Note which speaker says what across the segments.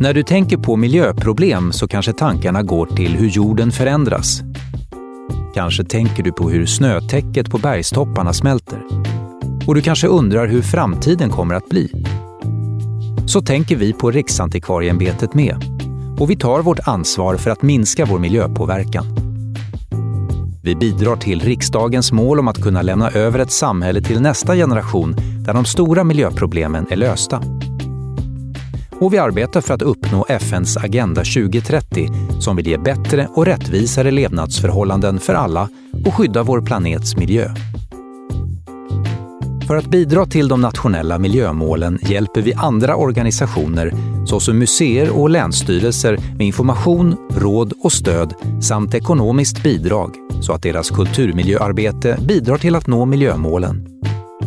Speaker 1: När du tänker på miljöproblem så kanske tankarna går till hur jorden förändras. Kanske tänker du på hur snötäcket på bergstopparna smälter. Och du kanske undrar hur framtiden kommer att bli. Så tänker vi på Riksantikvarieämbetet med. Och vi tar vårt ansvar för att minska vår miljöpåverkan. Vi bidrar till riksdagens mål om att kunna lämna över ett samhälle till nästa generation där de stora miljöproblemen är lösta. Och vi arbetar för att uppnå FNs Agenda 2030 som vill ge bättre och rättvisare levnadsförhållanden för alla och skydda vår planets miljö. För att bidra till de nationella miljömålen hjälper vi andra organisationer såsom museer och länsstyrelser med information, råd och stöd samt ekonomiskt bidrag så att deras kulturmiljöarbete bidrar till att nå miljömålen.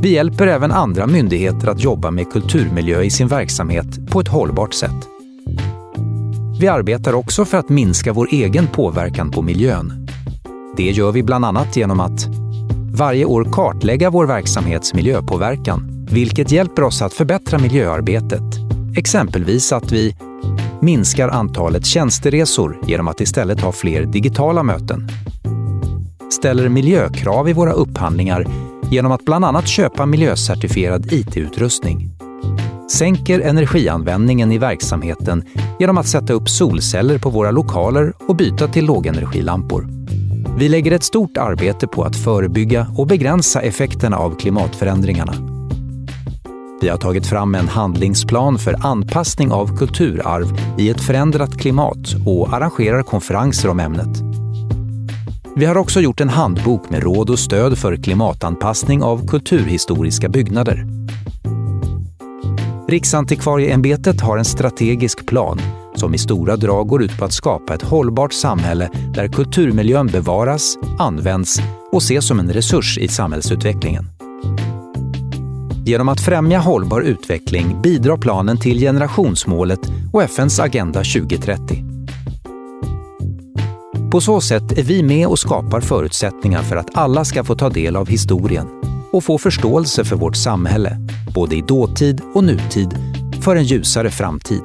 Speaker 1: Vi hjälper även andra myndigheter att jobba med kulturmiljö i sin verksamhet på ett hållbart sätt. Vi arbetar också för att minska vår egen påverkan på miljön. Det gör vi bland annat genom att varje år kartlägga vår verksamhets miljöpåverkan, vilket hjälper oss att förbättra miljöarbetet. Exempelvis att vi minskar antalet tjänsteresor genom att istället ha fler digitala möten. Ställer miljökrav i våra upphandlingar genom att bland annat köpa miljöcertifierad IT-utrustning. Sänker energianvändningen i verksamheten genom att sätta upp solceller på våra lokaler och byta till lågenergilampor. Vi lägger ett stort arbete på att förebygga och begränsa effekterna av klimatförändringarna. Vi har tagit fram en handlingsplan för anpassning av kulturarv i ett förändrat klimat och arrangerar konferenser om ämnet. Vi har också gjort en handbok med råd och stöd för klimatanpassning av kulturhistoriska byggnader. Riksantikvarieämbetet har en strategisk plan som i stora drag går ut på att skapa ett hållbart samhälle där kulturmiljön bevaras, används och ses som en resurs i samhällsutvecklingen. Genom att främja hållbar utveckling bidrar planen till generationsmålet och FNs Agenda 2030. På så sätt är vi med och skapar förutsättningar för att alla ska få ta del av historien och få förståelse för vårt samhälle, både i dåtid och nutid, för en ljusare framtid.